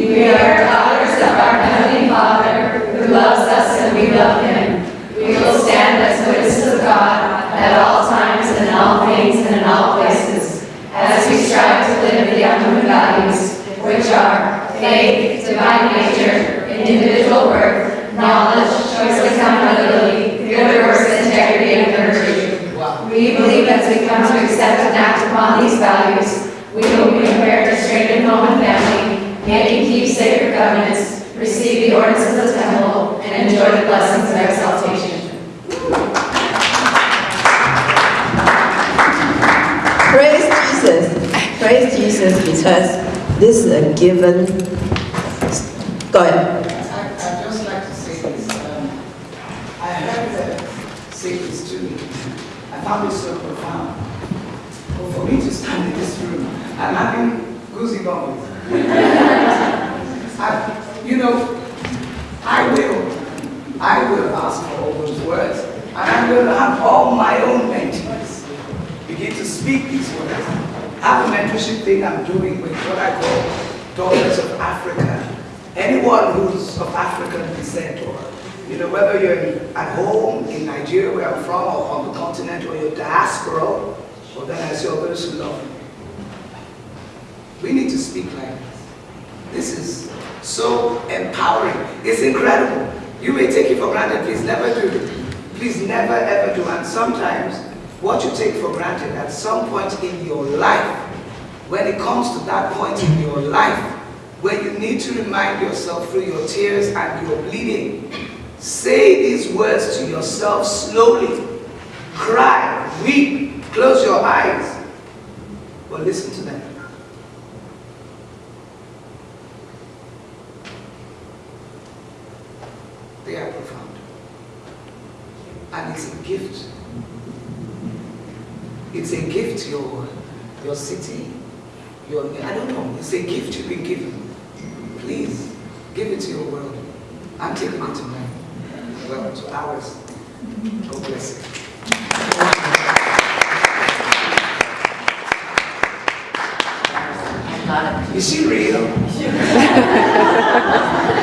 We are daughters of our Heavenly Father, who loves us and we love Him. We will stand as witnesses of God at all times and in all things and in all places, as we strive to live the Young Women values, which are faith, divine nature, individual worth, knowledge, choice accountability, good works, integrity, and virtue. We believe as we come to accept and act upon these values, we will be prepared to strengthen home and family, make and keep sacred covenants, receive the ordinances of the temple, and enjoy the blessings of exaltation. Praise Jesus. Praise Jesus because this is a given. Go ahead. I- I'd just like to say this. um, I heard her say this to me. I found it so profound. But for me to stand in this room, I'm having goosebumps. I- You know, I will, I will ask for all those words, and I'm going to have all my own mentees begin to speak these words. Have a mentorship thing I'm doing with what I call Daughters of Africa. Anyone who's of African descent, or you know, whether you're at home in Nigeria, where I'm from, or on the continent, or you're diaspora, or then I oh, see others who love. We need to speak like this. This is so empowering. It's incredible. You may take it for granted. Please never do. it. Please never ever do. And sometimes what you take for granted at some point in your life, when it comes to that point in your life, where you need to remind yourself through your tears and your bleeding, say these words to yourself slowly. Cry, weep, close your eyes, but listen to them. They are profound. And it's a gift. It's a gift to your, your city, your, I don't know, it's a gift you've been given. Please, give it to your world. I'm taking it to mine. Well, to ours. God bless you. Is she real?